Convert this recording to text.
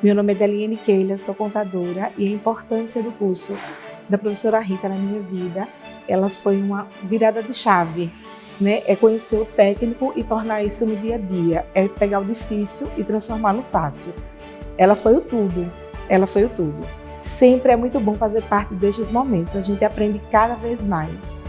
Meu nome é Deliane Keila, sou contadora e a importância do curso da professora Rita na minha vida, ela foi uma virada de chave, né? É conhecer o técnico e tornar isso no dia a dia, é pegar o difícil e transformar no fácil. Ela foi o tudo, ela foi o tudo. Sempre é muito bom fazer parte destes momentos, a gente aprende cada vez mais.